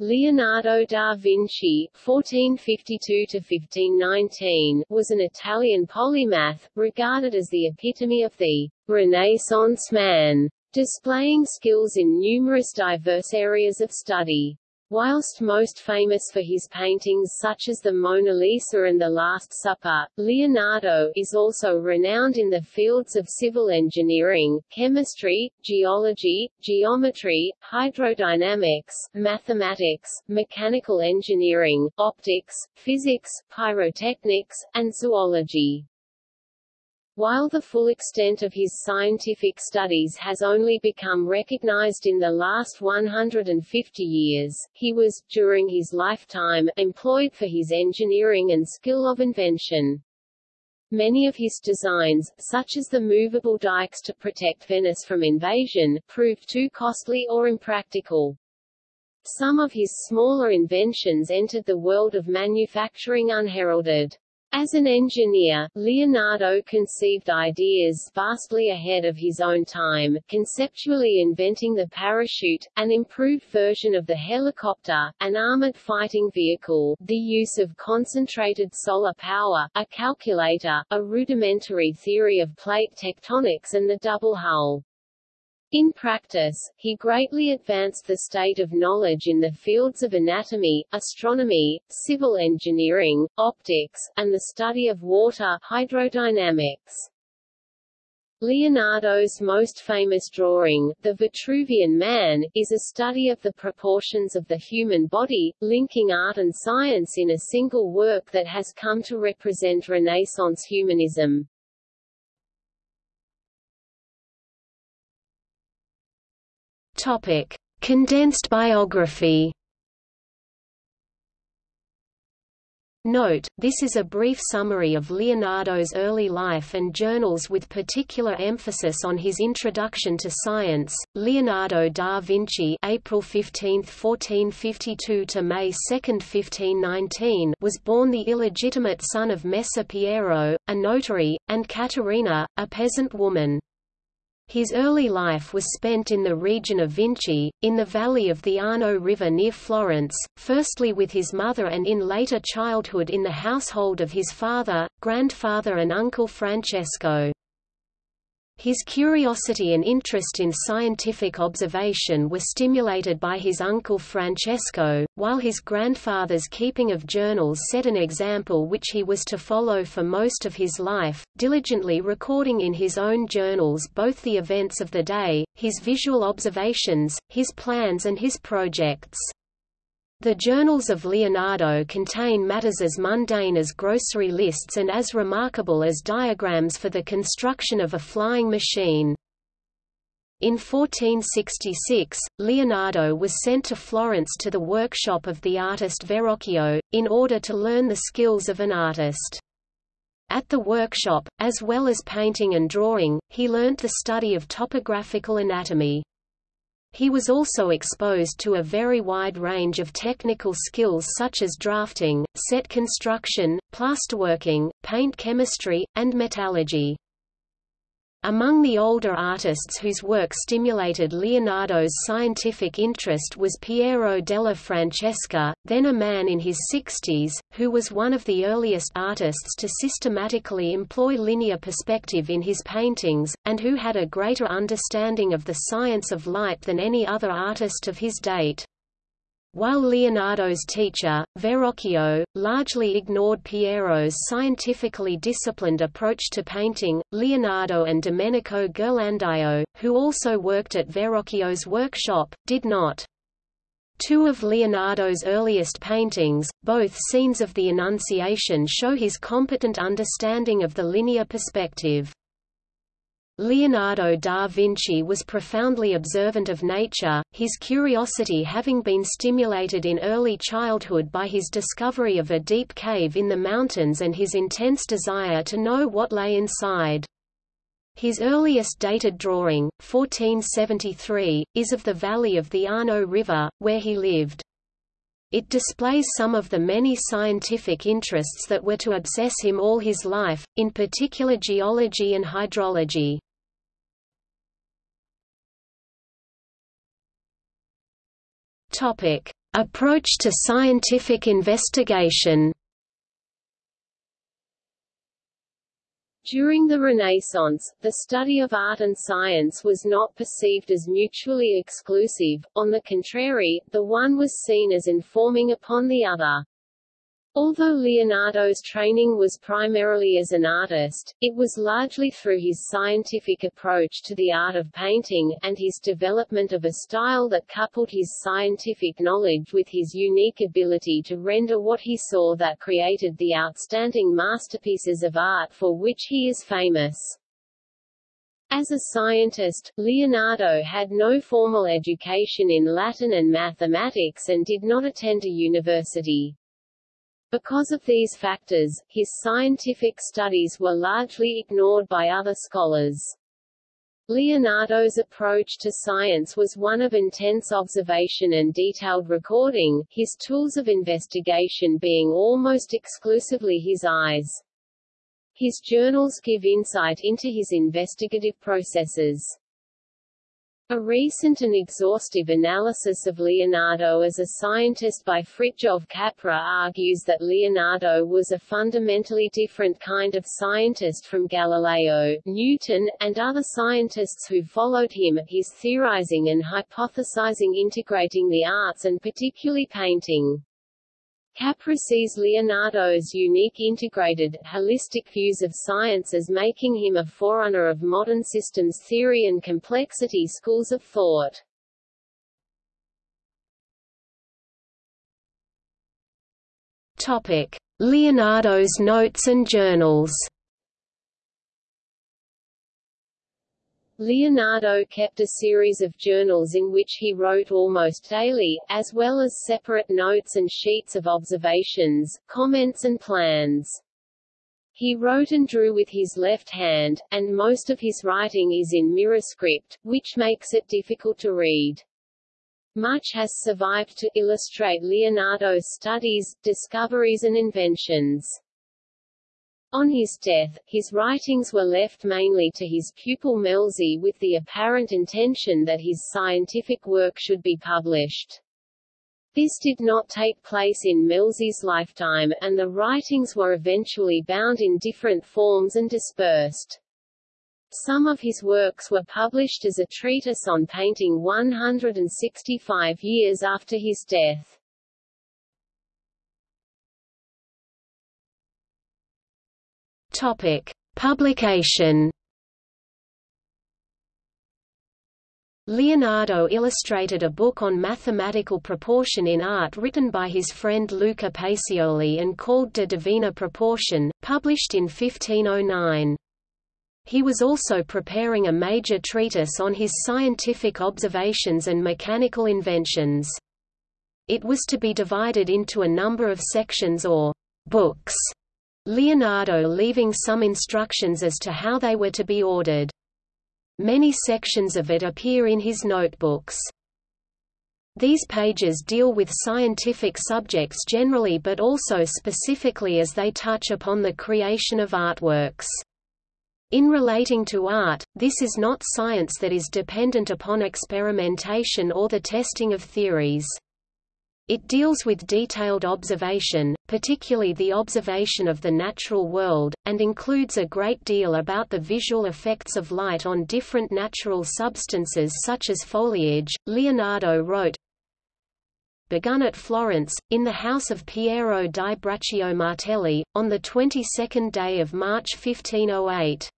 Leonardo da Vinci (1452–1519) was an Italian polymath, regarded as the epitome of the Renaissance man, displaying skills in numerous diverse areas of study. Whilst most famous for his paintings such as the Mona Lisa and The Last Supper, Leonardo is also renowned in the fields of civil engineering, chemistry, geology, geometry, hydrodynamics, mathematics, mechanical engineering, optics, physics, pyrotechnics, and zoology. While the full extent of his scientific studies has only become recognized in the last 150 years, he was, during his lifetime, employed for his engineering and skill of invention. Many of his designs, such as the movable dikes to protect Venice from invasion, proved too costly or impractical. Some of his smaller inventions entered the world of manufacturing unheralded. As an engineer, Leonardo conceived ideas vastly ahead of his own time, conceptually inventing the parachute, an improved version of the helicopter, an armored fighting vehicle, the use of concentrated solar power, a calculator, a rudimentary theory of plate tectonics and the double hull. In practice, he greatly advanced the state of knowledge in the fields of anatomy, astronomy, civil engineering, optics, and the study of water hydrodynamics. Leonardo's most famous drawing, The Vitruvian Man, is a study of the proportions of the human body, linking art and science in a single work that has come to represent Renaissance humanism. Topic: Condensed biography. Note, this is a brief summary of Leonardo's early life and journals with particular emphasis on his introduction to science. Leonardo da Vinci April 15, 1452 to May 2, 1519 was born the illegitimate son of Messer Piero, a notary, and Caterina, a peasant woman. His early life was spent in the region of Vinci, in the valley of the Arno River near Florence, firstly with his mother and in later childhood in the household of his father, grandfather and uncle Francesco. His curiosity and interest in scientific observation were stimulated by his uncle Francesco, while his grandfather's keeping of journals set an example which he was to follow for most of his life, diligently recording in his own journals both the events of the day, his visual observations, his plans and his projects. The journals of Leonardo contain matters as mundane as grocery lists and as remarkable as diagrams for the construction of a flying machine. In 1466, Leonardo was sent to Florence to the workshop of the artist Verrocchio, in order to learn the skills of an artist. At the workshop, as well as painting and drawing, he learnt the study of topographical anatomy. He was also exposed to a very wide range of technical skills such as drafting, set construction, plasterworking, paint chemistry, and metallurgy. Among the older artists whose work stimulated Leonardo's scientific interest was Piero della Francesca, then a man in his sixties, who was one of the earliest artists to systematically employ linear perspective in his paintings, and who had a greater understanding of the science of light than any other artist of his date. While Leonardo's teacher, Verrocchio, largely ignored Piero's scientifically disciplined approach to painting, Leonardo and Domenico Ghirlandaio, who also worked at Verrocchio's workshop, did not. Two of Leonardo's earliest paintings, both scenes of the Annunciation show his competent understanding of the linear perspective. Leonardo da Vinci was profoundly observant of nature, his curiosity having been stimulated in early childhood by his discovery of a deep cave in the mountains and his intense desire to know what lay inside. His earliest dated drawing, 1473, is of the valley of the Arno River, where he lived. It displays some of the many scientific interests that were to obsess him all his life, in particular geology and hydrology. Approach to scientific investigation During the Renaissance, the study of art and science was not perceived as mutually exclusive, on the contrary, the one was seen as informing upon the other. Although Leonardo's training was primarily as an artist, it was largely through his scientific approach to the art of painting, and his development of a style that coupled his scientific knowledge with his unique ability to render what he saw that created the outstanding masterpieces of art for which he is famous. As a scientist, Leonardo had no formal education in Latin and mathematics and did not attend a university. Because of these factors, his scientific studies were largely ignored by other scholars. Leonardo's approach to science was one of intense observation and detailed recording, his tools of investigation being almost exclusively his eyes. His journals give insight into his investigative processes. A recent and exhaustive analysis of Leonardo as a scientist by Fritjof Capra argues that Leonardo was a fundamentally different kind of scientist from Galileo, Newton, and other scientists who followed him, his theorizing and hypothesizing integrating the arts and particularly painting. Capra sees Leonardo's unique integrated, holistic views of science as making him a forerunner of modern systems theory and complexity schools of thought. Topic: Leonardo's notes and journals. Leonardo kept a series of journals in which he wrote almost daily, as well as separate notes and sheets of observations, comments and plans. He wrote and drew with his left hand, and most of his writing is in mirror script, which makes it difficult to read. Much has survived to illustrate Leonardo's studies, discoveries and inventions. On his death, his writings were left mainly to his pupil Melzi with the apparent intention that his scientific work should be published. This did not take place in Melzi's lifetime, and the writings were eventually bound in different forms and dispersed. Some of his works were published as a treatise on painting 165 years after his death. Topic: Publication. Leonardo illustrated a book on mathematical proportion in art written by his friend Luca Pacioli and called De Divina Proportione, published in 1509. He was also preparing a major treatise on his scientific observations and mechanical inventions. It was to be divided into a number of sections or books Leonardo leaving some instructions as to how they were to be ordered. Many sections of it appear in his notebooks. These pages deal with scientific subjects generally but also specifically as they touch upon the creation of artworks. In relating to art, this is not science that is dependent upon experimentation or the testing of theories. It deals with detailed observation, particularly the observation of the natural world, and includes a great deal about the visual effects of light on different natural substances such as foliage. Leonardo wrote, begun at Florence, in the house of Piero di Braccio Martelli, on the 22nd day of March 1508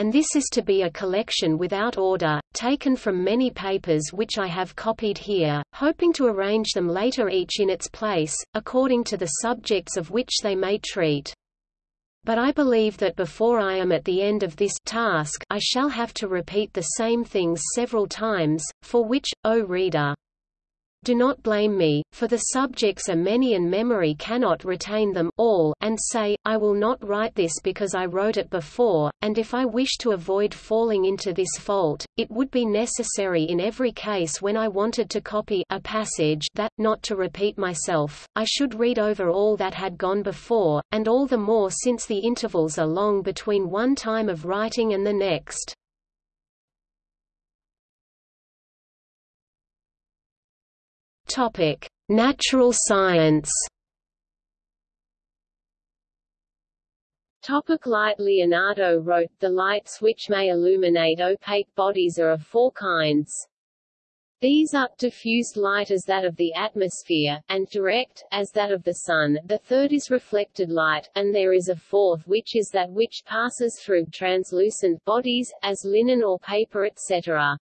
and this is to be a collection without order, taken from many papers which I have copied here, hoping to arrange them later each in its place, according to the subjects of which they may treat. But I believe that before I am at the end of this task I shall have to repeat the same things several times, for which, O reader, do not blame me, for the subjects are many and memory cannot retain them all and say, I will not write this because I wrote it before, and if I wish to avoid falling into this fault, it would be necessary in every case when I wanted to copy a passage that, not to repeat myself, I should read over all that had gone before, and all the more since the intervals are long between one time of writing and the next. Topic: Natural science Topic light Leonardo wrote, The lights which may illuminate opaque bodies are of four kinds. These are, diffused light as that of the atmosphere, and direct, as that of the sun, the third is reflected light, and there is a fourth which is that which passes through translucent bodies, as linen or paper etc.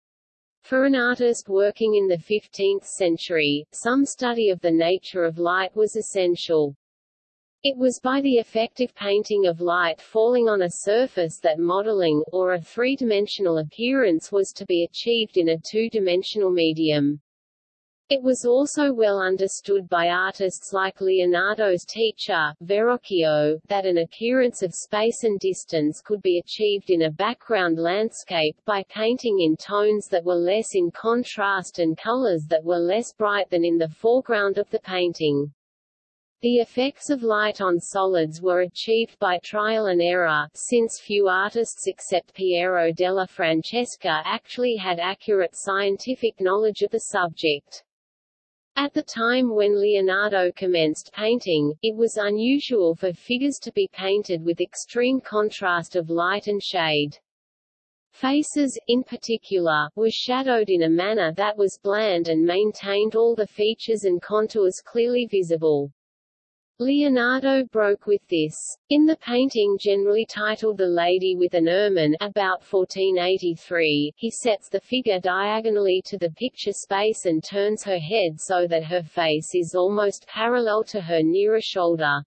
For an artist working in the 15th century, some study of the nature of light was essential. It was by the effective painting of light falling on a surface that modeling, or a three-dimensional appearance was to be achieved in a two-dimensional medium. It was also well understood by artists like Leonardo's teacher, Verrocchio, that an appearance of space and distance could be achieved in a background landscape by painting in tones that were less in contrast and colors that were less bright than in the foreground of the painting. The effects of light on solids were achieved by trial and error, since few artists except Piero della Francesca actually had accurate scientific knowledge of the subject. At the time when Leonardo commenced painting, it was unusual for figures to be painted with extreme contrast of light and shade. Faces, in particular, were shadowed in a manner that was bland and maintained all the features and contours clearly visible. Leonardo broke with this. In the painting generally titled The Lady with an Ermine about 1483, he sets the figure diagonally to the picture space and turns her head so that her face is almost parallel to her nearer shoulder.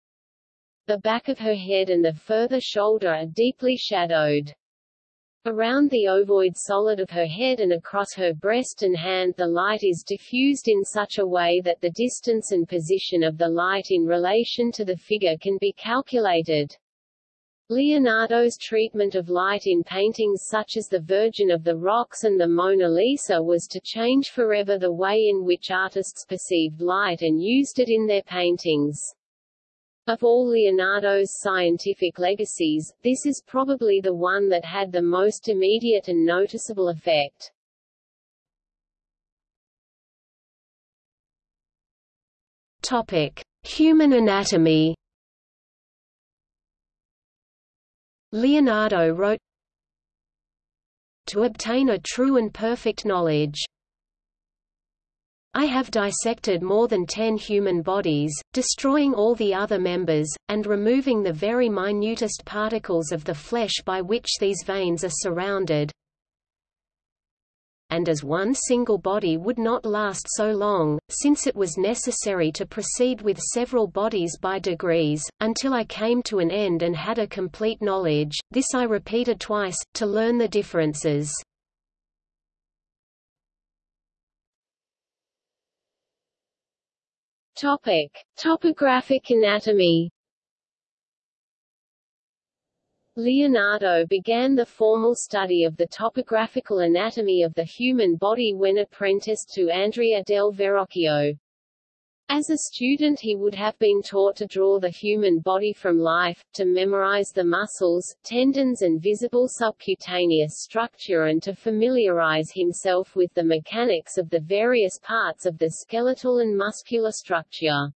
The back of her head and the further shoulder are deeply shadowed. Around the ovoid solid of her head and across her breast and hand the light is diffused in such a way that the distance and position of the light in relation to the figure can be calculated. Leonardo's treatment of light in paintings such as the Virgin of the Rocks and the Mona Lisa was to change forever the way in which artists perceived light and used it in their paintings. Of all Leonardo's scientific legacies, this is probably the one that had the most immediate and noticeable effect. Topic: Human anatomy. Leonardo wrote To obtain a true and perfect knowledge I have dissected more than ten human bodies, destroying all the other members, and removing the very minutest particles of the flesh by which these veins are surrounded. And as one single body would not last so long, since it was necessary to proceed with several bodies by degrees, until I came to an end and had a complete knowledge, this I repeated twice, to learn the differences. Topic: Topographic anatomy. Leonardo began the formal study of the topographical anatomy of the human body when apprenticed to Andrea del Verrocchio. As a student he would have been taught to draw the human body from life, to memorize the muscles, tendons and visible subcutaneous structure and to familiarize himself with the mechanics of the various parts of the skeletal and muscular structure.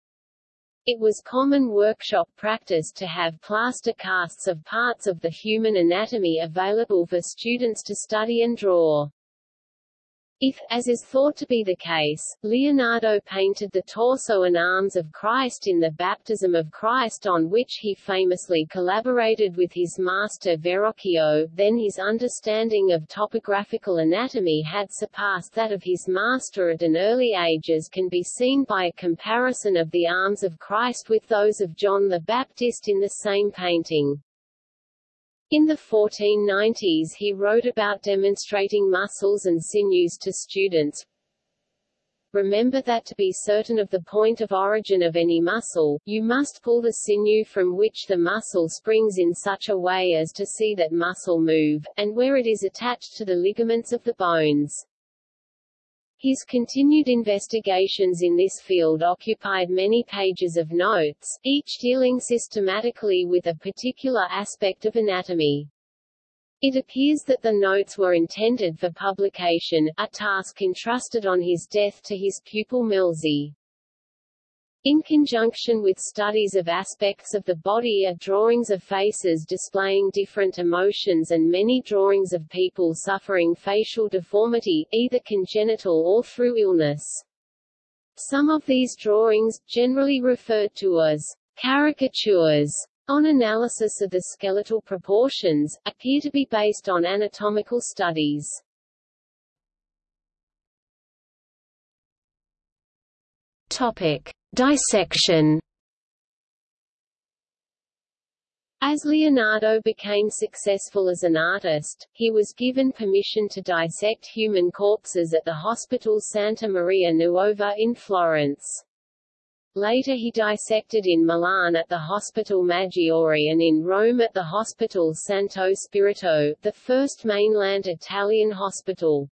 It was common workshop practice to have plaster casts of parts of the human anatomy available for students to study and draw. If, as is thought to be the case, Leonardo painted the torso and arms of Christ in the Baptism of Christ on which he famously collaborated with his master Verrocchio, then his understanding of topographical anatomy had surpassed that of his master at an early age as can be seen by a comparison of the arms of Christ with those of John the Baptist in the same painting. In the 1490s he wrote about demonstrating muscles and sinews to students. Remember that to be certain of the point of origin of any muscle, you must pull the sinew from which the muscle springs in such a way as to see that muscle move, and where it is attached to the ligaments of the bones. His continued investigations in this field occupied many pages of notes, each dealing systematically with a particular aspect of anatomy. It appears that the notes were intended for publication, a task entrusted on his death to his pupil Melzi. In conjunction with studies of aspects of the body are drawings of faces displaying different emotions and many drawings of people suffering facial deformity, either congenital or through illness. Some of these drawings, generally referred to as caricatures, on analysis of the skeletal proportions, appear to be based on anatomical studies. Topic. Dissection As Leonardo became successful as an artist, he was given permission to dissect human corpses at the Hospital Santa Maria Nuova in Florence. Later he dissected in Milan at the Hospital Maggiore and in Rome at the Hospital Santo Spirito, the first mainland Italian hospital.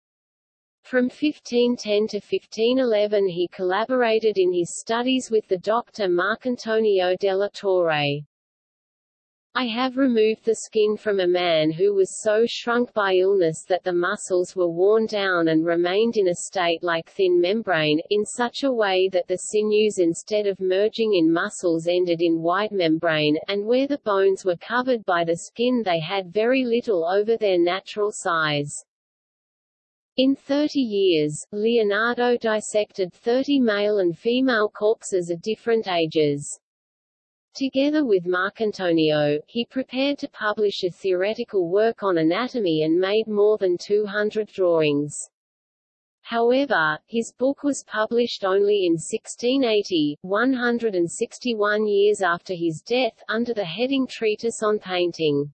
From 1510 to 1511 he collaborated in his studies with the doctor Marcantonio della Torre. I have removed the skin from a man who was so shrunk by illness that the muscles were worn down and remained in a state like thin membrane, in such a way that the sinews instead of merging in muscles ended in white membrane, and where the bones were covered by the skin they had very little over their natural size. In 30 years, Leonardo dissected 30 male and female corpses of different ages. Together with Marcantonio, he prepared to publish a theoretical work on anatomy and made more than 200 drawings. However, his book was published only in 1680, 161 years after his death, under the heading Treatise on Painting.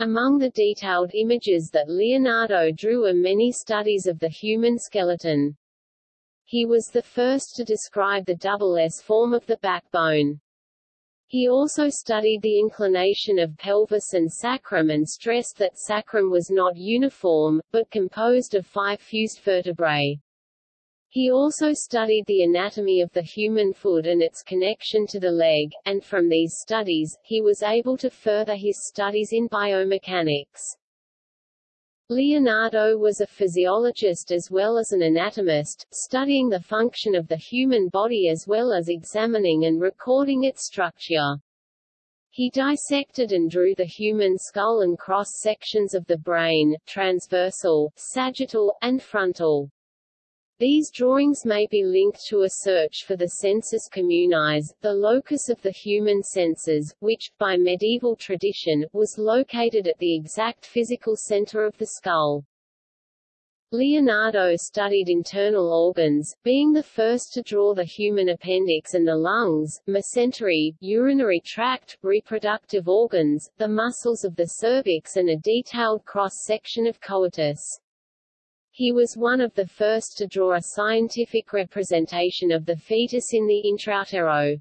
Among the detailed images that Leonardo drew are many studies of the human skeleton. He was the first to describe the double S form of the backbone. He also studied the inclination of pelvis and sacrum and stressed that sacrum was not uniform, but composed of five fused vertebrae. He also studied the anatomy of the human foot and its connection to the leg, and from these studies, he was able to further his studies in biomechanics. Leonardo was a physiologist as well as an anatomist, studying the function of the human body as well as examining and recording its structure. He dissected and drew the human skull and cross-sections of the brain, transversal, sagittal, and frontal. These drawings may be linked to a search for the sensus communis, the locus of the human senses, which, by medieval tradition, was located at the exact physical center of the skull. Leonardo studied internal organs, being the first to draw the human appendix and the lungs, mesentery, urinary tract, reproductive organs, the muscles of the cervix and a detailed cross-section of coitus. He was one of the first to draw a scientific representation of the fetus in the intrautero.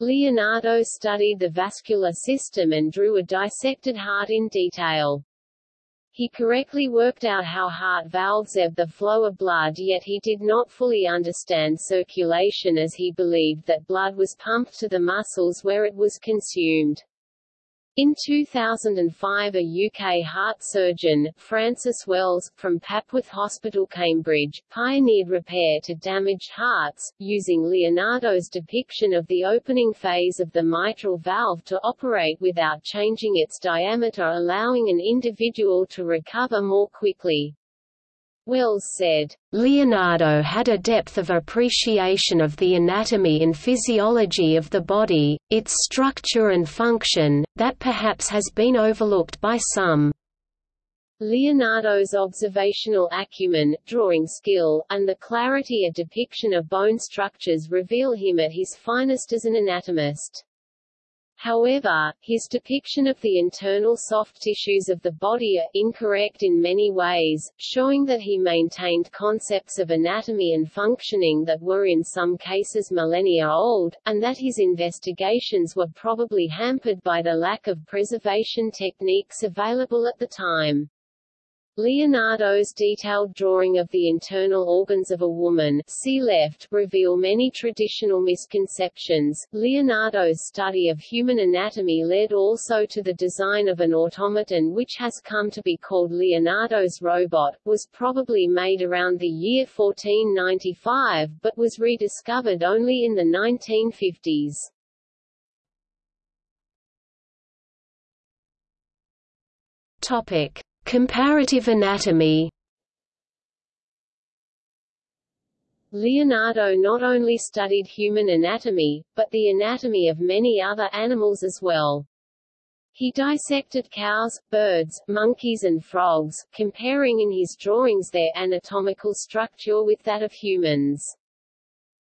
Leonardo studied the vascular system and drew a dissected heart in detail. He correctly worked out how heart valves ebb the flow of blood yet he did not fully understand circulation as he believed that blood was pumped to the muscles where it was consumed. In 2005 a UK heart surgeon, Francis Wells, from Papworth Hospital Cambridge, pioneered repair to damaged hearts, using Leonardo's depiction of the opening phase of the mitral valve to operate without changing its diameter allowing an individual to recover more quickly. Wells said, Leonardo had a depth of appreciation of the anatomy and physiology of the body, its structure and function, that perhaps has been overlooked by some. Leonardo's observational acumen, drawing skill, and the clarity of depiction of bone structures reveal him at his finest as an anatomist. However, his depiction of the internal soft tissues of the body are incorrect in many ways, showing that he maintained concepts of anatomy and functioning that were in some cases millennia old, and that his investigations were probably hampered by the lack of preservation techniques available at the time. Leonardo's detailed drawing of the internal organs of a woman see left reveal many traditional misconceptions. Leonardo's study of human anatomy led also to the design of an automaton which has come to be called Leonardo's robot, was probably made around the year 1495 but was rediscovered only in the 1950s. Topic: Comparative anatomy Leonardo not only studied human anatomy, but the anatomy of many other animals as well. He dissected cows, birds, monkeys and frogs, comparing in his drawings their anatomical structure with that of humans.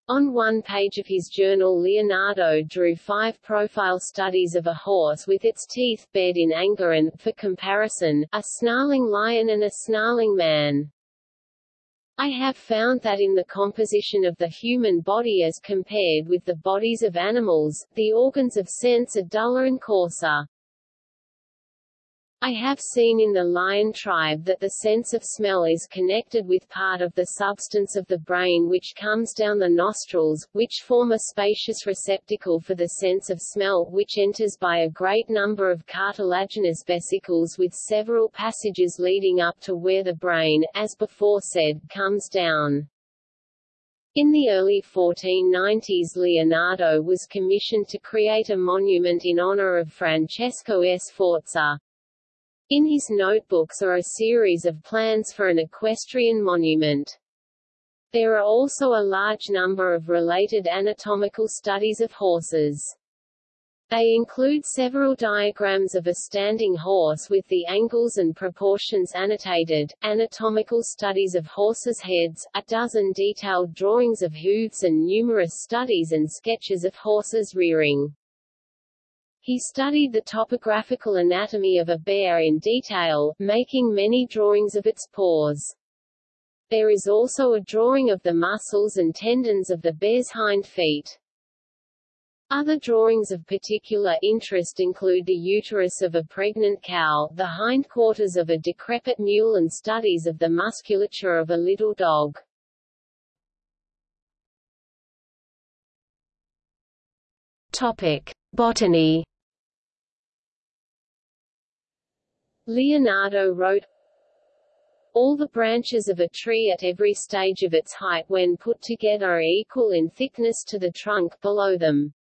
On one page of his journal Leonardo drew five profile studies of a horse with its teeth bared in anger and, for comparison, a snarling lion and a snarling man. I have found that in the composition of the human body as compared with the bodies of animals, the organs of sense are duller and coarser. I have seen in the lion tribe that the sense of smell is connected with part of the substance of the brain which comes down the nostrils, which form a spacious receptacle for the sense of smell which enters by a great number of cartilaginous vesicles with several passages leading up to where the brain, as before said, comes down. In the early 1490s Leonardo was commissioned to create a monument in honor of Francesco Sforza. In his notebooks are a series of plans for an equestrian monument. There are also a large number of related anatomical studies of horses. They include several diagrams of a standing horse with the angles and proportions annotated, anatomical studies of horses' heads, a dozen detailed drawings of hooves and numerous studies and sketches of horses rearing. He studied the topographical anatomy of a bear in detail, making many drawings of its paws. There is also a drawing of the muscles and tendons of the bear's hind feet. Other drawings of particular interest include the uterus of a pregnant cow, the hindquarters of a decrepit mule and studies of the musculature of a little dog. Topic: Botany Leonardo wrote, all the branches of a tree at every stage of its height when put together are equal in thickness to the trunk below them.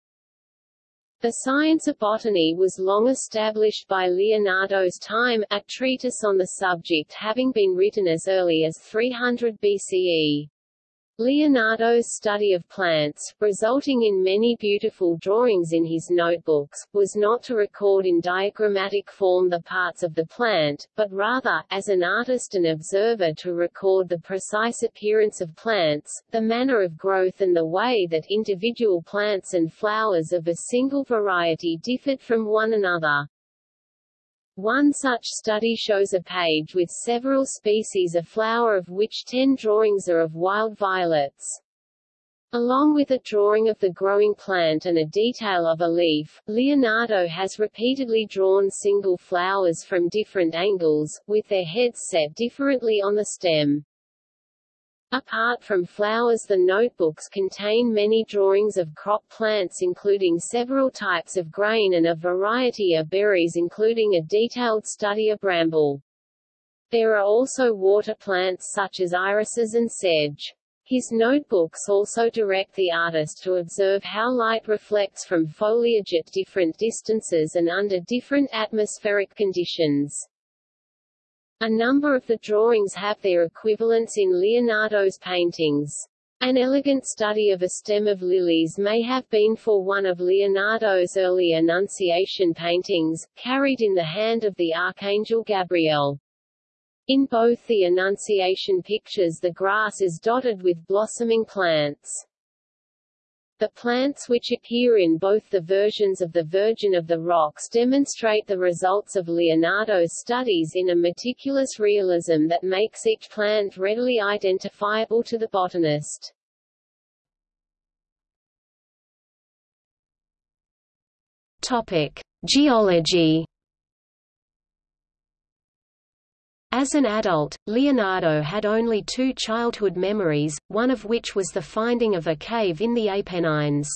The science of botany was long established by Leonardo's time, a treatise on the subject having been written as early as 300 BCE. Leonardo's study of plants, resulting in many beautiful drawings in his notebooks, was not to record in diagrammatic form the parts of the plant, but rather, as an artist and observer to record the precise appearance of plants, the manner of growth and the way that individual plants and flowers of a single variety differed from one another. One such study shows a page with several species of flower of which ten drawings are of wild violets. Along with a drawing of the growing plant and a detail of a leaf, Leonardo has repeatedly drawn single flowers from different angles, with their heads set differently on the stem. Apart from flowers the notebooks contain many drawings of crop plants including several types of grain and a variety of berries including a detailed study of bramble. There are also water plants such as irises and sedge. His notebooks also direct the artist to observe how light reflects from foliage at different distances and under different atmospheric conditions. A number of the drawings have their equivalents in Leonardo's paintings. An elegant study of a stem of lilies may have been for one of Leonardo's early Annunciation paintings, carried in the hand of the Archangel Gabriel. In both the Annunciation pictures the grass is dotted with blossoming plants. The plants which appear in both the versions of the Virgin of the Rocks demonstrate the results of Leonardo's studies in a meticulous realism that makes each plant readily identifiable to the botanist. Topic: Geology As an adult, Leonardo had only two childhood memories, one of which was the finding of a cave in the Apennines.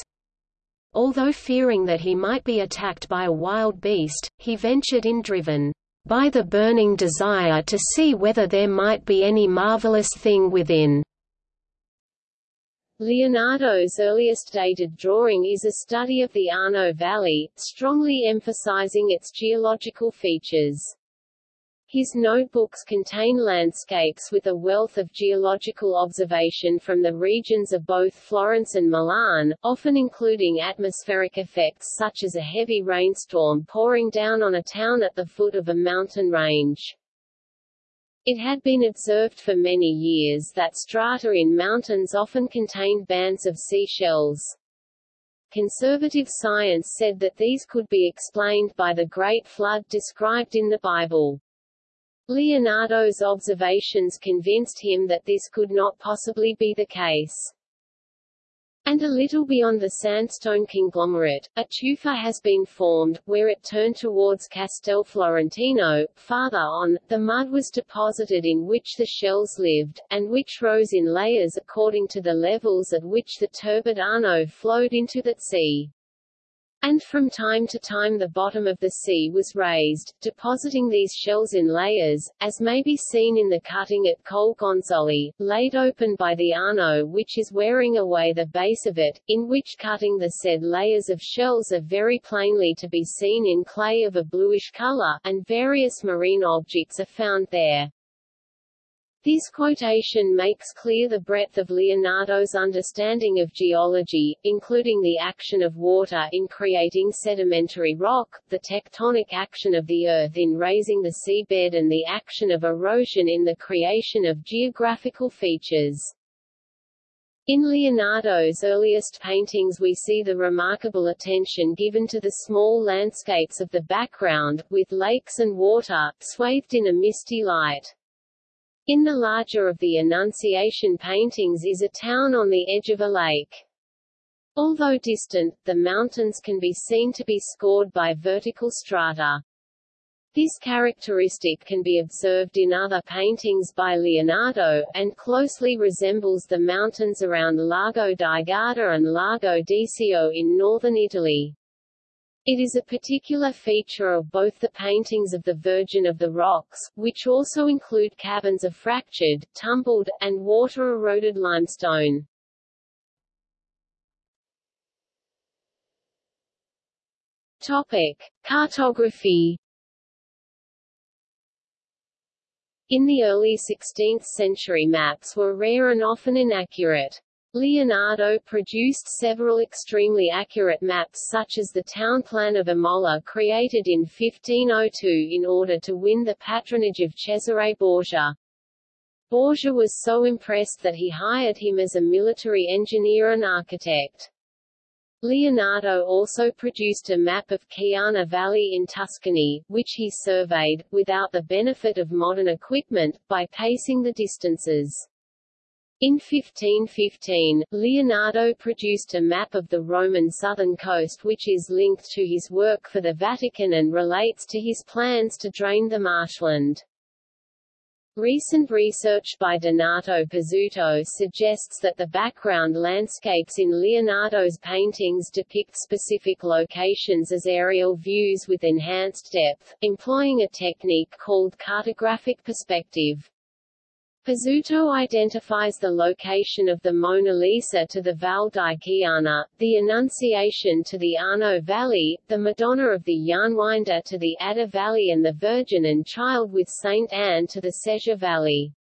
Although fearing that he might be attacked by a wild beast, he ventured in driven by the burning desire to see whether there might be any marvelous thing within. Leonardo's earliest dated drawing is a study of the Arno Valley, strongly emphasizing its geological features. His notebooks contain landscapes with a wealth of geological observation from the regions of both Florence and Milan, often including atmospheric effects such as a heavy rainstorm pouring down on a town at the foot of a mountain range. It had been observed for many years that strata in mountains often contained bands of seashells. Conservative science said that these could be explained by the Great Flood described in the Bible. Leonardo's observations convinced him that this could not possibly be the case. And a little beyond the sandstone conglomerate, a tufa has been formed, where it turned towards Castel Florentino. Farther on, the mud was deposited in which the shells lived, and which rose in layers according to the levels at which the turbid Arno flowed into that sea and from time to time the bottom of the sea was raised, depositing these shells in layers, as may be seen in the cutting at Col Gonzoli, laid open by the Arno which is wearing away the base of it, in which cutting the said layers of shells are very plainly to be seen in clay of a bluish color, and various marine objects are found there. This quotation makes clear the breadth of Leonardo's understanding of geology, including the action of water in creating sedimentary rock, the tectonic action of the Earth in raising the seabed and the action of erosion in the creation of geographical features. In Leonardo's earliest paintings we see the remarkable attention given to the small landscapes of the background, with lakes and water, swathed in a misty light. In the larger of the Annunciation paintings is a town on the edge of a lake. Although distant, the mountains can be seen to be scored by vertical strata. This characteristic can be observed in other paintings by Leonardo, and closely resembles the mountains around Lago di Garda and Lago d'Iseo in northern Italy. It is a particular feature of both the paintings of the Virgin of the Rocks, which also include caverns of fractured, tumbled, and water-eroded limestone. Topic. Cartography In the early 16th century maps were rare and often inaccurate. Leonardo produced several extremely accurate maps such as the town plan of Imola created in 1502 in order to win the patronage of Cesare Borgia. Borgia was so impressed that he hired him as a military engineer and architect. Leonardo also produced a map of Chiana Valley in Tuscany, which he surveyed, without the benefit of modern equipment, by pacing the distances. In 1515, Leonardo produced a map of the Roman southern coast which is linked to his work for the Vatican and relates to his plans to drain the marshland. Recent research by Donato Pezzutto suggests that the background landscapes in Leonardo's paintings depict specific locations as aerial views with enhanced depth, employing a technique called cartographic perspective. Pezzutto identifies the location of the Mona Lisa to the Val di Chiana, the Annunciation to the Arno Valley, the Madonna of the Yarnwinder to the Adda Valley and the Virgin and Child with Saint Anne to the Sesia Valley.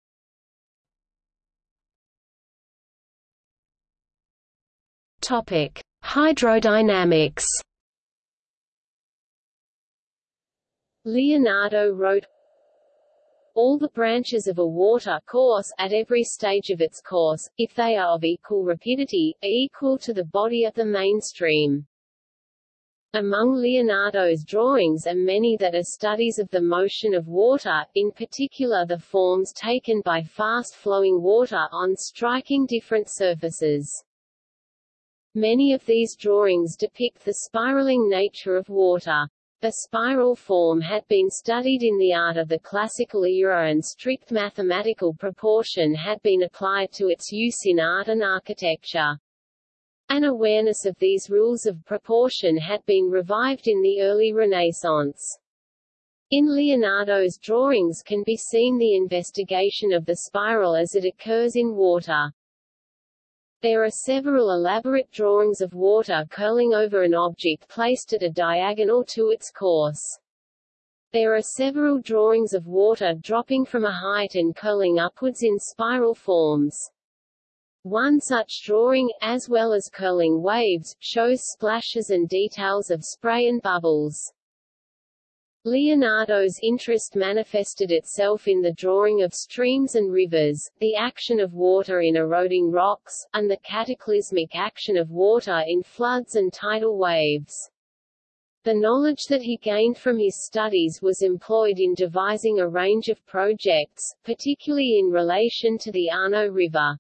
Topic: Hydrodynamics. Leonardo wrote all the branches of a water course, at every stage of its course, if they are of equal rapidity, are equal to the body of the main stream. Among Leonardo's drawings are many that are studies of the motion of water, in particular the forms taken by fast-flowing water on striking different surfaces. Many of these drawings depict the spiraling nature of water. The spiral form had been studied in the art of the classical era and strict mathematical proportion had been applied to its use in art and architecture. An awareness of these rules of proportion had been revived in the early Renaissance. In Leonardo's drawings can be seen the investigation of the spiral as it occurs in water. There are several elaborate drawings of water curling over an object placed at a diagonal to its course. There are several drawings of water dropping from a height and curling upwards in spiral forms. One such drawing, as well as curling waves, shows splashes and details of spray and bubbles. Leonardo's interest manifested itself in the drawing of streams and rivers, the action of water in eroding rocks, and the cataclysmic action of water in floods and tidal waves. The knowledge that he gained from his studies was employed in devising a range of projects, particularly in relation to the Arno River.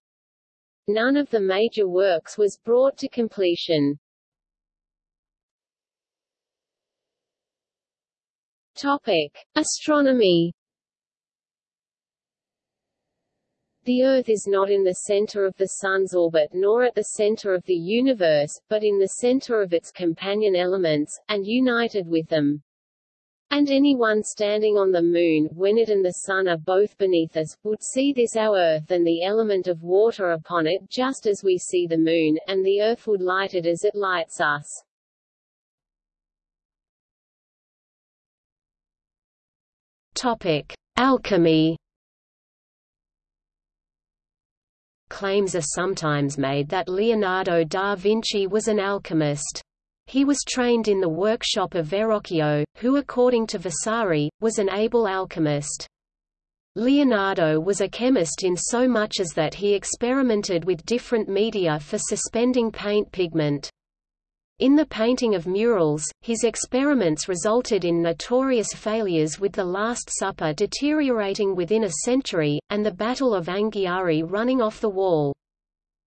None of the major works was brought to completion. Topic: Astronomy. The Earth is not in the center of the Sun's orbit nor at the center of the universe, but in the center of its companion elements, and united with them. And anyone standing on the Moon, when it and the Sun are both beneath us, would see this our Earth and the element of water upon it just as we see the Moon, and the Earth would light it as it lights us. Topic: Alchemy. Claims are sometimes made that Leonardo da Vinci was an alchemist. He was trained in the workshop of Verrocchio, who according to Vasari, was an able alchemist. Leonardo was a chemist in so much as that he experimented with different media for suspending paint pigment. In the painting of murals, his experiments resulted in notorious failures with The Last Supper deteriorating within a century, and the Battle of Anghiari running off the wall.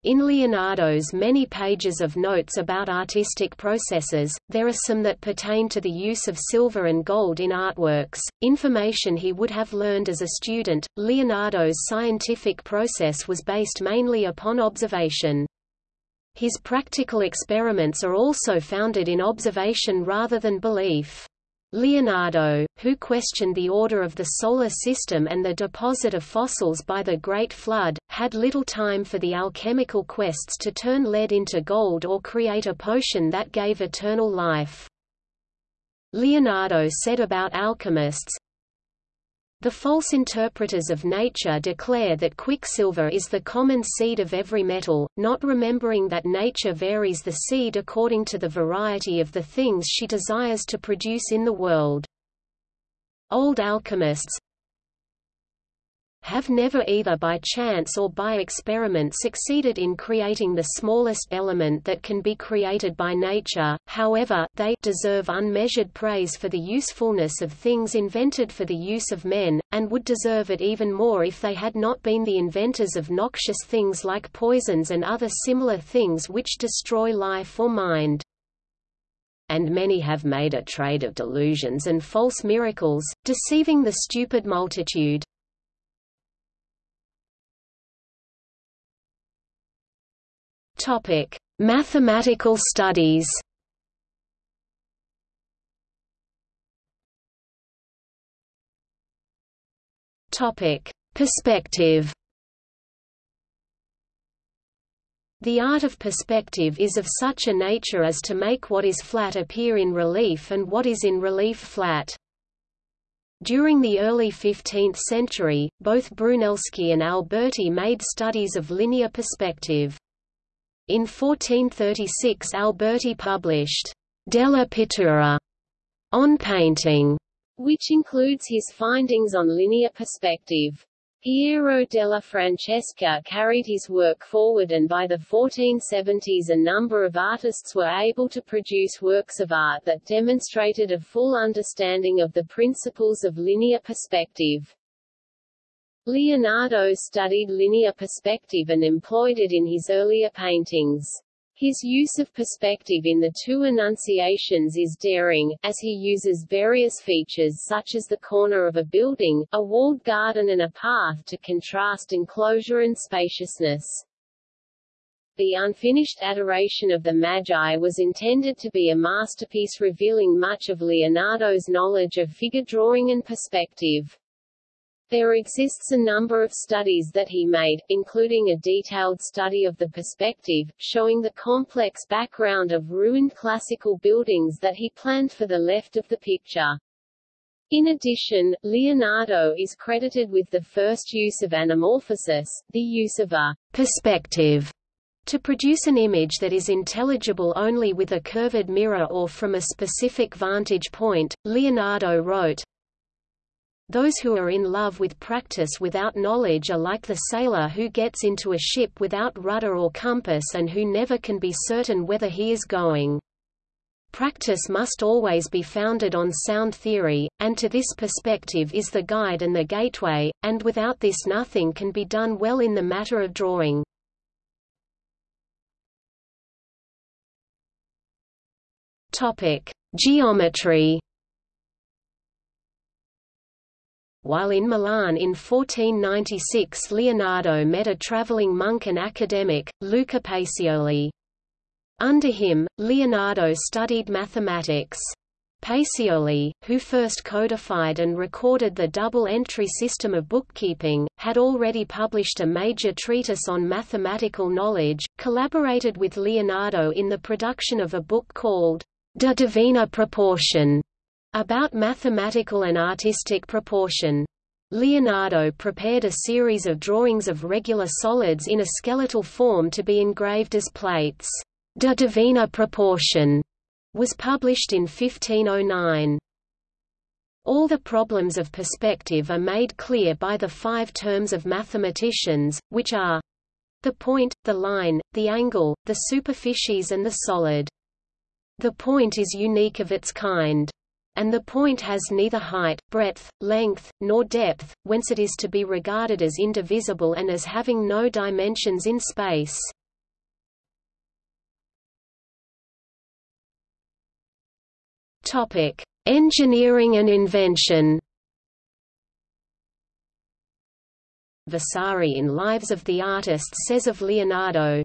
In Leonardo's many pages of notes about artistic processes, there are some that pertain to the use of silver and gold in artworks, information he would have learned as a student. Leonardo's scientific process was based mainly upon observation. His practical experiments are also founded in observation rather than belief. Leonardo, who questioned the order of the Solar System and the deposit of fossils by the Great Flood, had little time for the alchemical quests to turn lead into gold or create a potion that gave eternal life. Leonardo said about alchemists, the false interpreters of nature declare that quicksilver is the common seed of every metal, not remembering that nature varies the seed according to the variety of the things she desires to produce in the world. Old alchemists, have never either by chance or by experiment succeeded in creating the smallest element that can be created by nature, however, they deserve unmeasured praise for the usefulness of things invented for the use of men, and would deserve it even more if they had not been the inventors of noxious things like poisons and other similar things which destroy life or mind and many have made a trade of delusions and false miracles, deceiving the stupid multitude. Topic: Mathematical studies. Topic: Perspective. The art of perspective is of such a nature as to make what is flat appear in relief and what is in relief flat. During the early 15th century, both Brunelleschi and Alberti made studies of linear perspective. In 1436 Alberti published Della Pittura on painting, which includes his findings on linear perspective. Piero della Francesca carried his work forward and by the 1470s a number of artists were able to produce works of art that demonstrated a full understanding of the principles of linear perspective. Leonardo studied linear perspective and employed it in his earlier paintings. His use of perspective in the two Annunciations is daring, as he uses various features such as the corner of a building, a walled garden and a path to contrast enclosure and spaciousness. The unfinished Adoration of the Magi was intended to be a masterpiece revealing much of Leonardo's knowledge of figure drawing and perspective. There exists a number of studies that he made, including a detailed study of the perspective, showing the complex background of ruined classical buildings that he planned for the left of the picture. In addition, Leonardo is credited with the first use of anamorphosis, the use of a perspective to produce an image that is intelligible only with a curved mirror or from a specific vantage point. Leonardo wrote, those who are in love with practice without knowledge are like the sailor who gets into a ship without rudder or compass and who never can be certain whether he is going. Practice must always be founded on sound theory, and to this perspective is the guide and the gateway, and without this nothing can be done well in the matter of drawing. Geometry While in Milan in 1496 Leonardo met a travelling monk and academic, Luca Pacioli. Under him, Leonardo studied mathematics. Pacioli, who first codified and recorded the double-entry system of bookkeeping, had already published a major treatise on mathematical knowledge, collaborated with Leonardo in the production of a book called De Divina Proportione, about mathematical and artistic proportion. Leonardo prepared a series of drawings of regular solids in a skeletal form to be engraved as plates. De Divina Proportione was published in 1509. All the problems of perspective are made clear by the five terms of mathematicians, which are the point, the line, the angle, the superficies and the solid. The point is unique of its kind and the point has neither height, breadth, length, nor depth, whence it is to be regarded as indivisible and as having no dimensions in space. Topic: Engineering and invention. Vasari in Lives of the Artists says of Leonardo,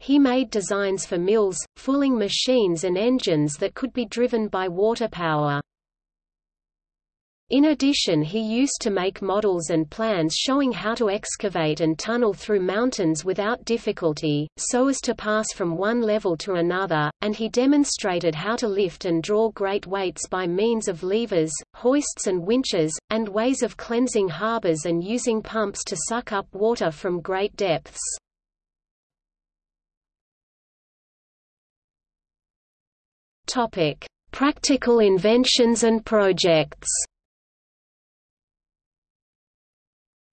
he made designs for mills, fulling machines and engines that could be driven by water power. In addition he used to make models and plans showing how to excavate and tunnel through mountains without difficulty, so as to pass from one level to another, and he demonstrated how to lift and draw great weights by means of levers, hoists and winches, and ways of cleansing harbors and using pumps to suck up water from great depths. Topic: Practical inventions and projects.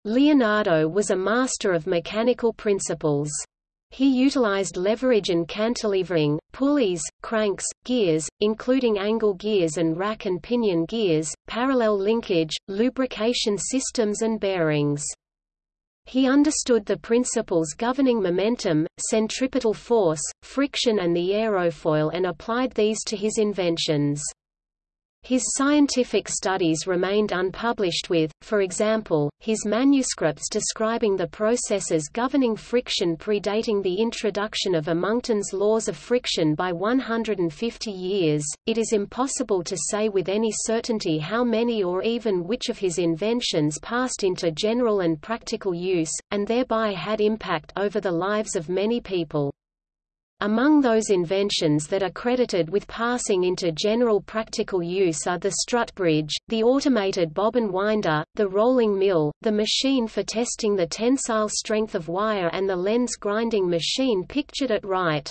Leonardo was a master of mechanical principles. He utilized leverage and cantilevering, pulleys, cranks, gears, including angle gears and rack and pinion gears, parallel linkage, lubrication systems and bearings. He understood the principles governing momentum, centripetal force, friction and the aerofoil and applied these to his inventions. His scientific studies remained unpublished with, for example, his manuscripts describing the processes governing friction predating the introduction of Amontons' laws of friction by 150 years. It is impossible to say with any certainty how many or even which of his inventions passed into general and practical use, and thereby had impact over the lives of many people. Among those inventions that are credited with passing into general practical use are the strut bridge, the automated bobbin winder, the rolling mill, the machine for testing the tensile strength of wire and the lens grinding machine pictured at right.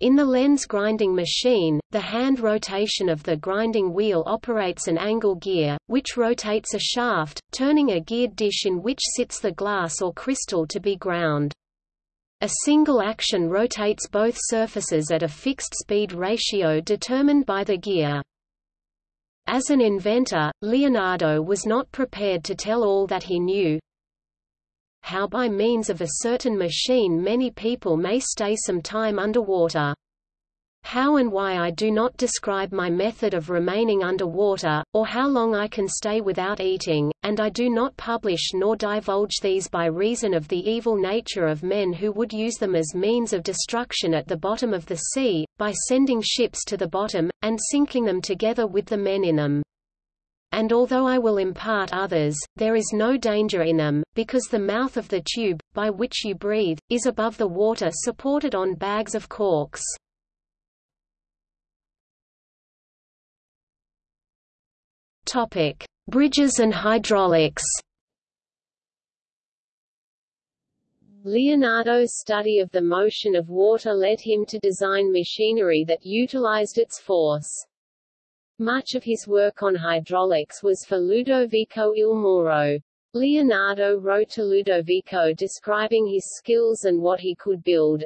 In the lens grinding machine, the hand rotation of the grinding wheel operates an angle gear, which rotates a shaft, turning a geared dish in which sits the glass or crystal to be ground. A single action rotates both surfaces at a fixed speed ratio determined by the gear. As an inventor, Leonardo was not prepared to tell all that he knew. how by means of a certain machine many people may stay some time underwater. How and why I do not describe my method of remaining underwater, or how long I can stay without eating, and I do not publish nor divulge these by reason of the evil nature of men who would use them as means of destruction at the bottom of the sea, by sending ships to the bottom, and sinking them together with the men in them. And although I will impart others, there is no danger in them, because the mouth of the tube, by which you breathe, is above the water supported on bags of corks. Topic: Bridges and hydraulics. Leonardo's study of the motion of water led him to design machinery that utilized its force. Much of his work on hydraulics was for Ludovico il Moro. Leonardo wrote to Ludovico describing his skills and what he could build,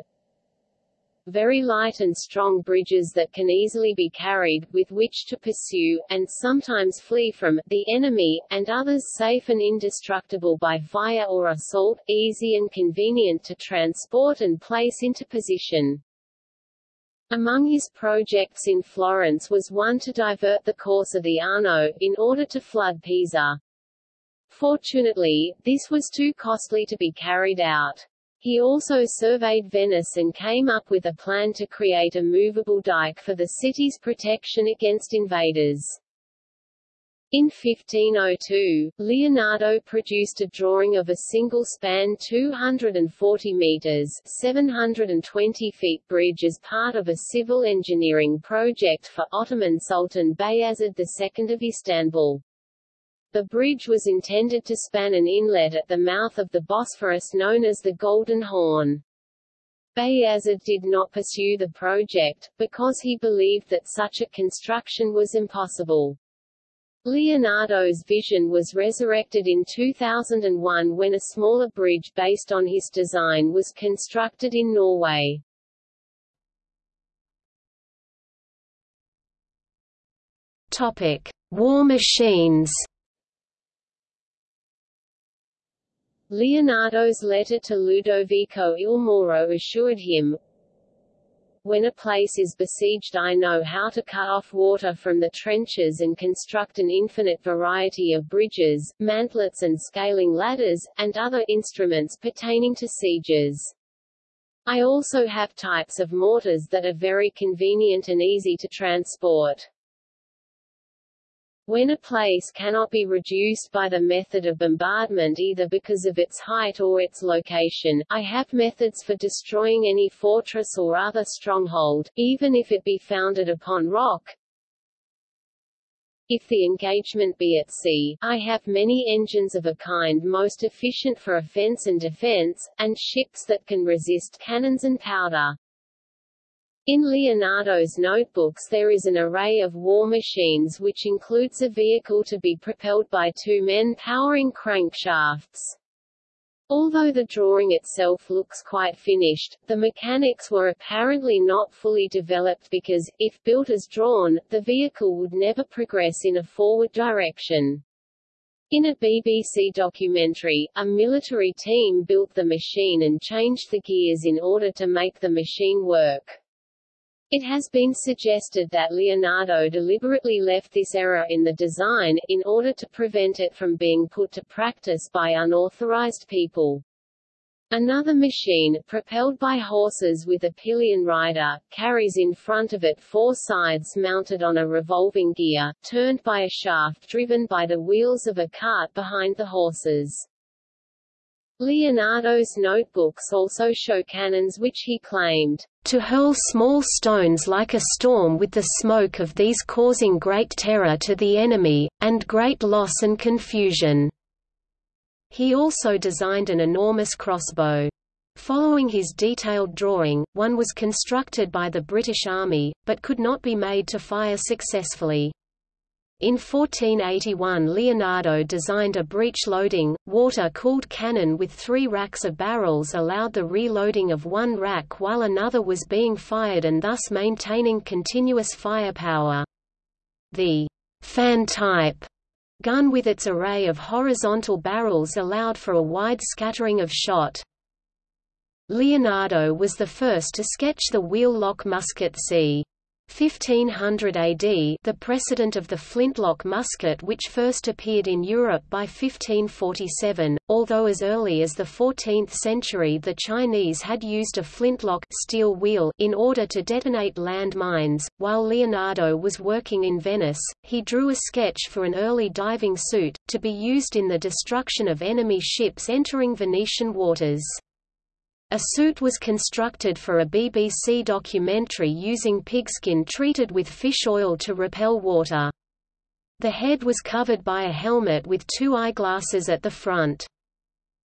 very light and strong bridges that can easily be carried, with which to pursue, and sometimes flee from, the enemy, and others safe and indestructible by fire or assault, easy and convenient to transport and place into position. Among his projects in Florence was one to divert the course of the Arno, in order to flood Pisa. Fortunately, this was too costly to be carried out. He also surveyed Venice and came up with a plan to create a movable dike for the city's protection against invaders. In 1502, Leonardo produced a drawing of a single-span 240 meters 720 feet bridge as part of a civil engineering project for Ottoman Sultan Bayezid II of Istanbul. The bridge was intended to span an inlet at the mouth of the Bosphorus known as the Golden Horn. Bayezid did not pursue the project, because he believed that such a construction was impossible. Leonardo's vision was resurrected in 2001 when a smaller bridge based on his design was constructed in Norway. Topic: War machines. Leonardo's letter to Ludovico il Moro assured him, when a place is besieged I know how to cut off water from the trenches and construct an infinite variety of bridges, mantlets and scaling ladders, and other instruments pertaining to sieges. I also have types of mortars that are very convenient and easy to transport. When a place cannot be reduced by the method of bombardment either because of its height or its location, I have methods for destroying any fortress or other stronghold, even if it be founded upon rock. If the engagement be at sea, I have many engines of a kind most efficient for offense and defense, and ships that can resist cannons and powder. In Leonardo's notebooks there is an array of war machines which includes a vehicle to be propelled by two men powering crankshafts. Although the drawing itself looks quite finished, the mechanics were apparently not fully developed because, if built as drawn, the vehicle would never progress in a forward direction. In a BBC documentary, a military team built the machine and changed the gears in order to make the machine work. It has been suggested that Leonardo deliberately left this error in the design, in order to prevent it from being put to practice by unauthorized people. Another machine, propelled by horses with a pillion rider, carries in front of it four sides mounted on a revolving gear, turned by a shaft driven by the wheels of a cart behind the horses. Leonardo's notebooks also show cannons which he claimed to hurl small stones like a storm with the smoke of these causing great terror to the enemy, and great loss and confusion." He also designed an enormous crossbow. Following his detailed drawing, one was constructed by the British Army, but could not be made to fire successfully. In 1481 Leonardo designed a breech-loading, water-cooled cannon with three racks of barrels allowed the reloading of one rack while another was being fired and thus maintaining continuous firepower. The fan type gun with its array of horizontal barrels allowed for a wide scattering of shot. Leonardo was the first to sketch the wheel-lock musket c. 1500 AD the precedent of the flintlock musket which first appeared in Europe by 1547, although as early as the 14th century the Chinese had used a flintlock steel wheel in order to detonate land mines. While Leonardo was working in Venice, he drew a sketch for an early diving suit, to be used in the destruction of enemy ships entering Venetian waters. A suit was constructed for a BBC documentary using pigskin treated with fish oil to repel water. The head was covered by a helmet with two eyeglasses at the front.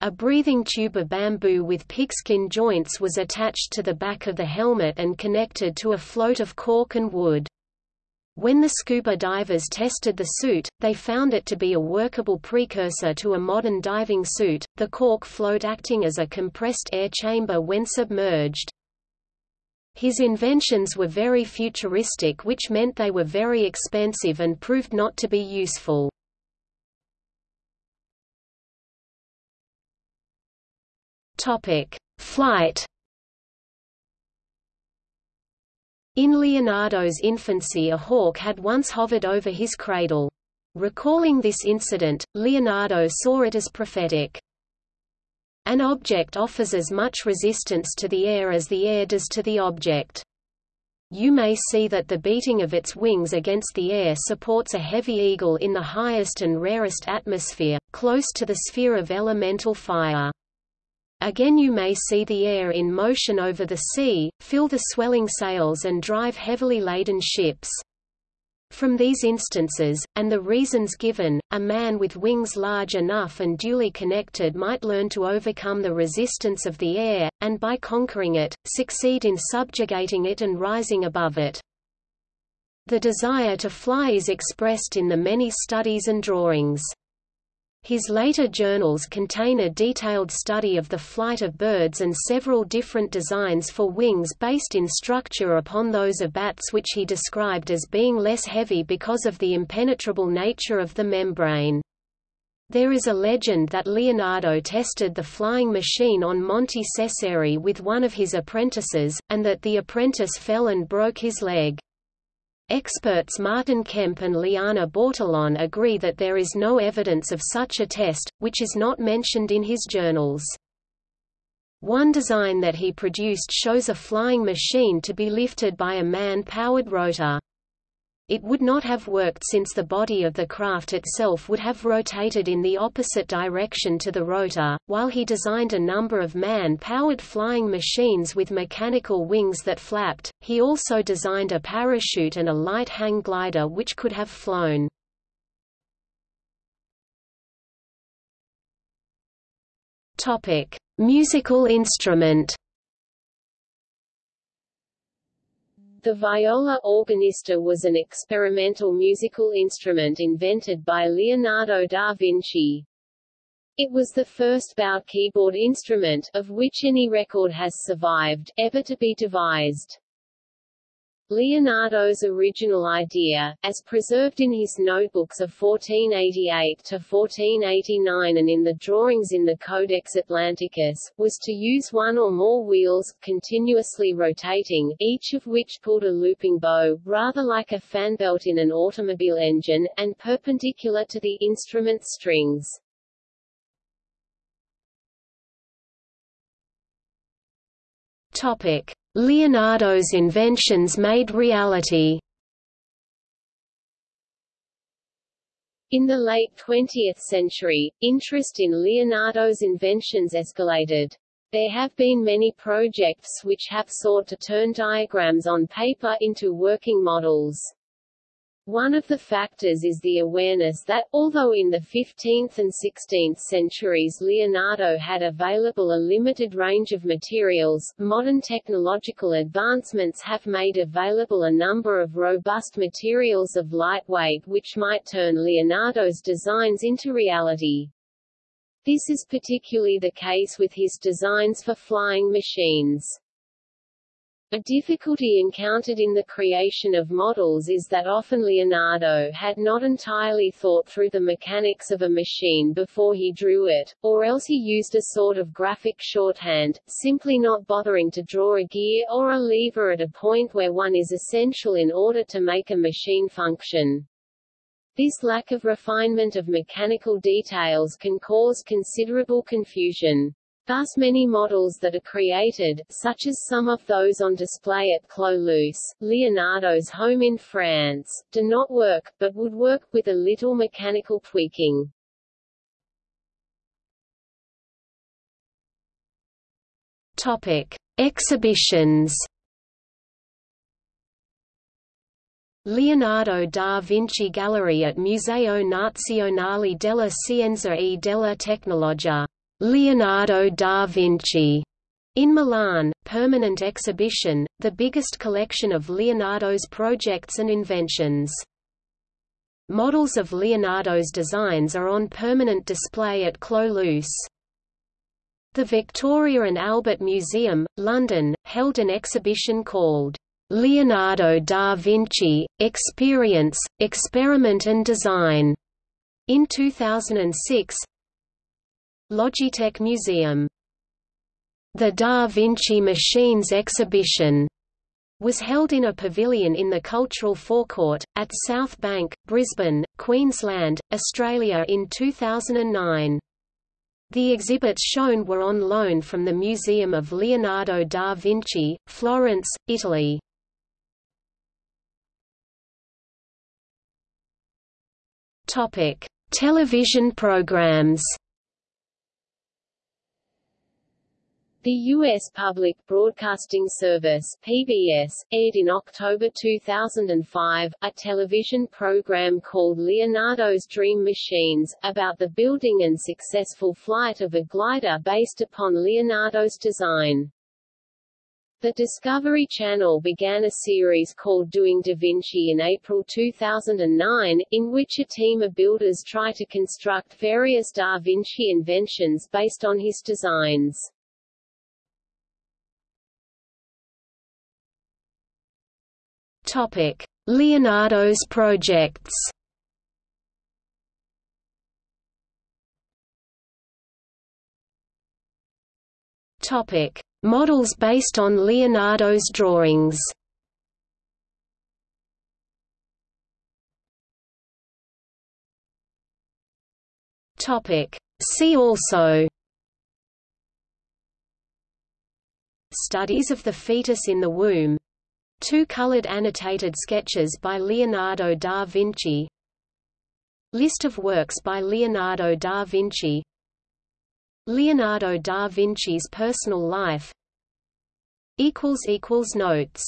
A breathing tube of bamboo with pigskin joints was attached to the back of the helmet and connected to a float of cork and wood. When the scuba divers tested the suit, they found it to be a workable precursor to a modern diving suit, the cork float acting as a compressed air chamber when submerged. His inventions were very futuristic which meant they were very expensive and proved not to be useful. Flight In Leonardo's infancy a hawk had once hovered over his cradle. Recalling this incident, Leonardo saw it as prophetic. An object offers as much resistance to the air as the air does to the object. You may see that the beating of its wings against the air supports a heavy eagle in the highest and rarest atmosphere, close to the sphere of elemental fire. Again you may see the air in motion over the sea, fill the swelling sails and drive heavily laden ships. From these instances, and the reasons given, a man with wings large enough and duly connected might learn to overcome the resistance of the air, and by conquering it, succeed in subjugating it and rising above it. The desire to fly is expressed in the many studies and drawings. His later journals contain a detailed study of the flight of birds and several different designs for wings based in structure upon those of bats which he described as being less heavy because of the impenetrable nature of the membrane. There is a legend that Leonardo tested the flying machine on Monte Ceceri with one of his apprentices, and that the apprentice fell and broke his leg. Experts Martin Kemp and Liana Bortolon agree that there is no evidence of such a test, which is not mentioned in his journals. One design that he produced shows a flying machine to be lifted by a man-powered rotor. It would not have worked since the body of the craft itself would have rotated in the opposite direction to the rotor. While he designed a number of man-powered flying machines with mechanical wings that flapped, he also designed a parachute and a light hang glider which could have flown. Topic: Musical instrument. The viola organista was an experimental musical instrument invented by Leonardo da Vinci. It was the first bowed keyboard instrument, of which any record has survived, ever to be devised. Leonardo's original idea, as preserved in his notebooks of 1488 to 1489 and in the drawings in the Codex Atlanticus, was to use one or more wheels, continuously rotating, each of which pulled a looping bow, rather like a fan belt in an automobile engine, and perpendicular to the instrument strings. Topic. Leonardo's inventions made reality In the late 20th century, interest in Leonardo's inventions escalated. There have been many projects which have sought to turn diagrams on paper into working models. One of the factors is the awareness that, although in the 15th and 16th centuries Leonardo had available a limited range of materials, modern technological advancements have made available a number of robust materials of lightweight which might turn Leonardo's designs into reality. This is particularly the case with his designs for flying machines. A difficulty encountered in the creation of models is that often Leonardo had not entirely thought through the mechanics of a machine before he drew it, or else he used a sort of graphic shorthand, simply not bothering to draw a gear or a lever at a point where one is essential in order to make a machine function. This lack of refinement of mechanical details can cause considerable confusion. Thus many models that are created, such as some of those on display at Clos Lucé, Leonardo's home in France, do not work, but would work, with a little mechanical tweaking. Topic. Exhibitions Leonardo da Vinci Gallery at Museo Nazionale della Scienza e della Tecnologia Leonardo da Vinci. In Milan, permanent exhibition, the biggest collection of Leonardo's projects and inventions. Models of Leonardo's designs are on permanent display at Clos The Victoria and Albert Museum, London, held an exhibition called Leonardo da Vinci – Experience, Experiment and Design. In 2006, Logitech Museum. The Da Vinci Machines exhibition was held in a pavilion in the Cultural Forecourt, at South Bank, Brisbane, Queensland, Australia in 2009. The exhibits shown were on loan from the Museum of Leonardo da Vinci, Florence, Italy. Television programs The U.S. Public Broadcasting Service PBS, aired in October 2005, a television program called Leonardo's Dream Machines, about the building and successful flight of a glider based upon Leonardo's design. The Discovery Channel began a series called Doing Da Vinci in April 2009, in which a team of builders try to construct various Da Vinci inventions based on his designs. Topic: Leonardo's projects. Topic: Models based on Leonardo's drawings. Topic: See also Studies of the fetus in the womb Two colored annotated sketches by Leonardo da Vinci. List of works by Leonardo da Vinci. Leonardo da Vinci's personal life. Notes